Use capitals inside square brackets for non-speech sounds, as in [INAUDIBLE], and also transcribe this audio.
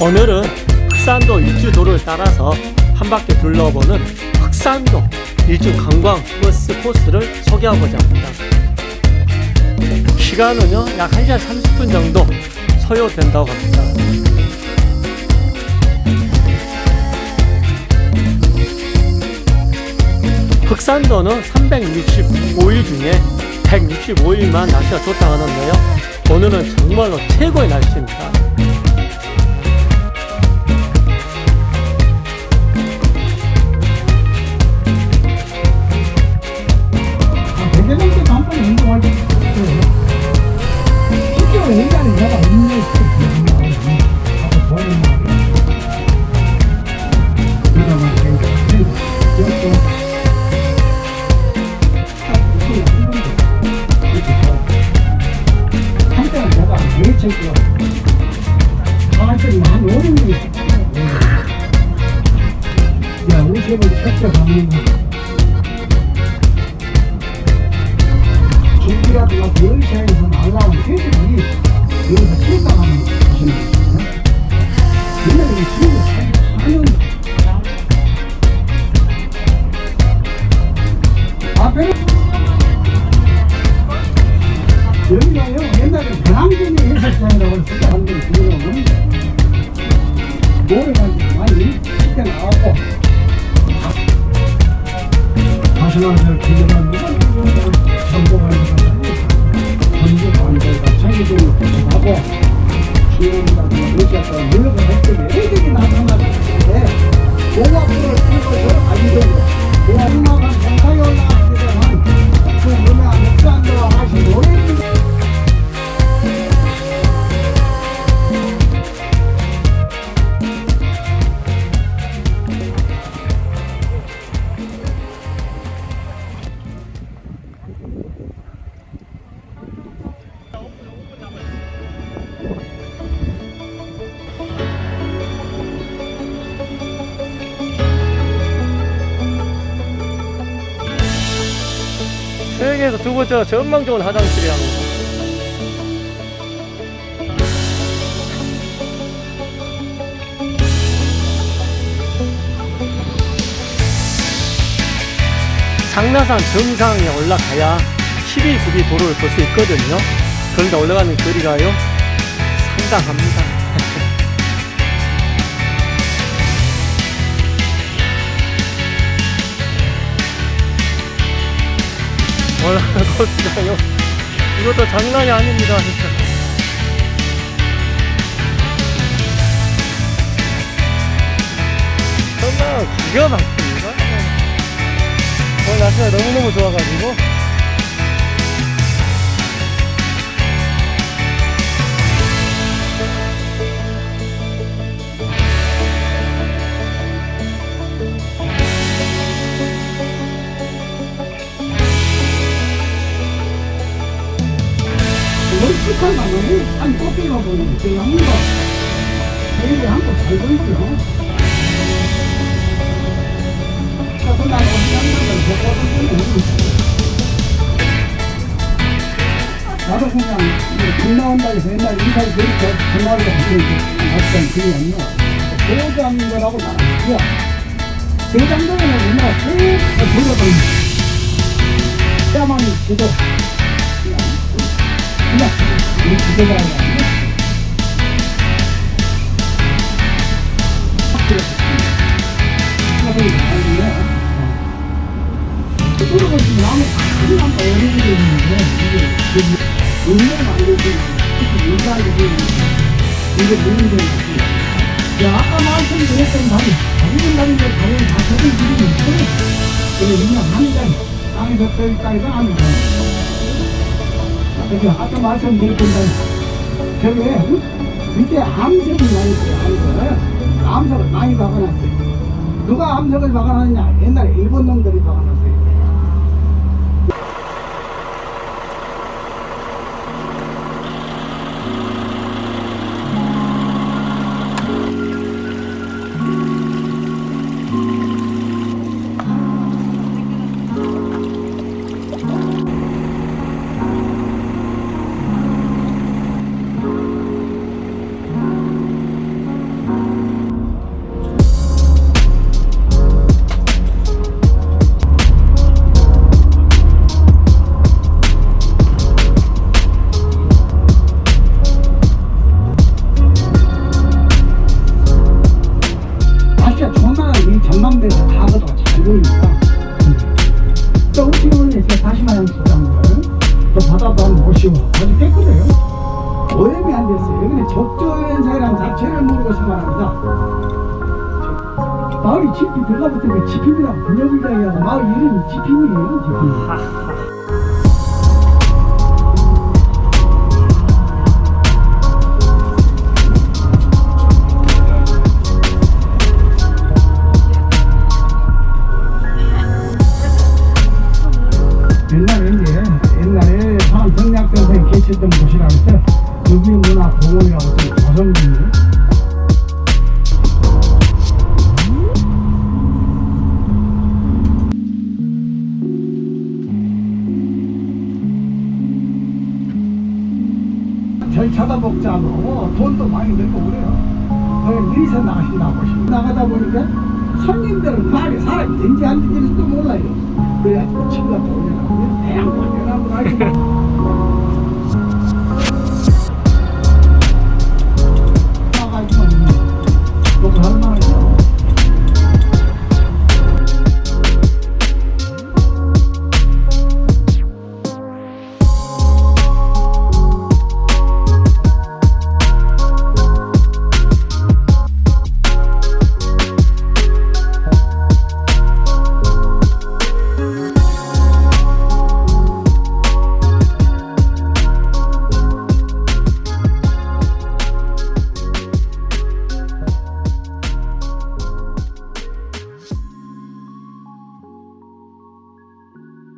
오늘은 흑산도 일주도를 따라서 한 바퀴 둘러보는 흑산도 일주 관광 버스 코스를 소개하고자 합니다. 시간은요 약 1시간 30분 정도 소요된다고 합니다. 흑산도는 365일 중에 165일만 날씨가 좋다고 하는데요. 오늘은 정말로 최고의 날씨입니다. 한때는 한 5년 있었거든. 야, 우리 집은 첫째 가면 길이라든가 비행사에서 날라온 새들이 여기서 것이 있거든요. 옛날에 이 집을 사는 앞에는 여기가요 옛날에 배낭전이 해수장이라고 생각하는 그거는 노래가 많이 쉽게 나왔고 다시나서 기념한 전복하는 전복하는 자기들이 하고 수영이라든가 러시아가 물러가 했더니 애들이 나타났는데 공화국을 쓰고 저를 가지고 공화국만 정상에 올라가 세계에서 두 번째가 전망 좋은 화장실이야. 상나산 정상에 올라가야 12구비 도로를 볼 수 있거든요. 그런데 올라가는 거리가요 상당합니다. 올라가는 코스가요? [LAUGHS] 이것도 장난이 아닙니다 진짜. 정말 기가 막힙니다. 오늘 날씨가 너무너무 좋아가지고 멀찍한 가면은 한 꽃게가 보이는 그 양가 제일 한국 잘 보이죠 그래서 난 어디 양가를 보거든요 나도 그냥 길 나온다 해서 옛날 인사를 드리고 전화를 갔던 그게 아니야 도장 거라고 나왔고요 대장동에는 옛날 쭉 돌아다니고 야만 지도 그냥 우리 기대가 아니라 들어보시면 나무 큰나무 어린이들이 있는데 이게 은행 만들고 특히 인사하고 이게 문제인 것이 야 아까 말씀드렸던 다리 다리는 다리인데 다리는 다 저런 길이 있어요 그래 그냥 한 달, 땅에서 저기까지 가는 거예 요 그게 아까 말씀드렸던 저게 밑에 암석이 많이 있어요 암석 암석을 많이 박아놨어요 누가 암석을 박아놨냐? 옛날에 일본 놈들이 박아놨어요 과거가 잘 보이니까 조금씩은 이렇게 다시 마냥 보라는 걸또 바다도 한번 보시고 아주 깨끗해요 오염이 안 됐어요 여기는 적조연사이라는 자체를 모르고 생활합니다 마을이 지피 들어가부터 지핍이라고 불려불다이라고 마을 이름이 지핍이에요 지핍 돈도 많이 들고 그래요. 그냥 미리서 나가신다고 나가다 보니까 손님들은 말이 사람이 된지 안 된지도 몰라요. 그래야 친구가 돈이 나고요 대양 관련하고 나니까